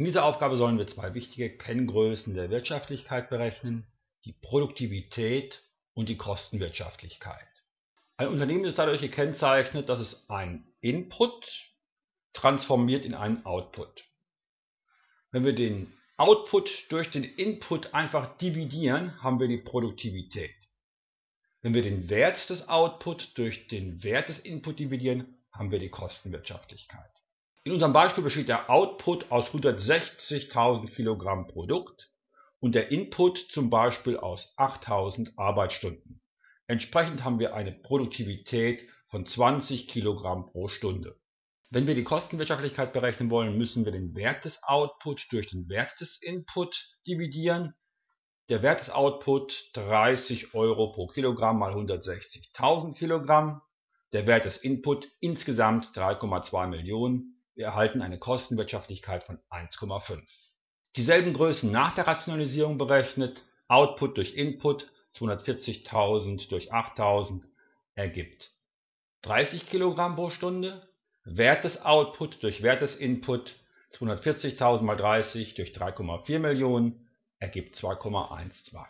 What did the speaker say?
In dieser Aufgabe sollen wir zwei wichtige Kenngrößen der Wirtschaftlichkeit berechnen, die Produktivität und die Kostenwirtschaftlichkeit. Ein Unternehmen ist dadurch gekennzeichnet, dass es einen Input transformiert in einen Output. Wenn wir den Output durch den Input einfach dividieren, haben wir die Produktivität. Wenn wir den Wert des Output durch den Wert des Input dividieren, haben wir die Kostenwirtschaftlichkeit. In unserem Beispiel besteht der Output aus 160.000 Kilogramm Produkt und der Input zum Beispiel aus 8.000 Arbeitsstunden. Entsprechend haben wir eine Produktivität von 20 Kilogramm pro Stunde. Wenn wir die Kostenwirtschaftlichkeit berechnen wollen, müssen wir den Wert des Output durch den Wert des Input dividieren. Der Wert des Output 30 Euro pro Kilogramm mal 160.000 Kilogramm. Der Wert des Input insgesamt 3,2 Millionen wir erhalten eine Kostenwirtschaftlichkeit von 1,5. Dieselben Größen nach der Rationalisierung berechnet, Output durch Input 240.000 durch 8.000 ergibt 30 kg pro Stunde, Wert des Output durch Wert des Input 240.000 mal 30 durch 3,4 Millionen ergibt 2,12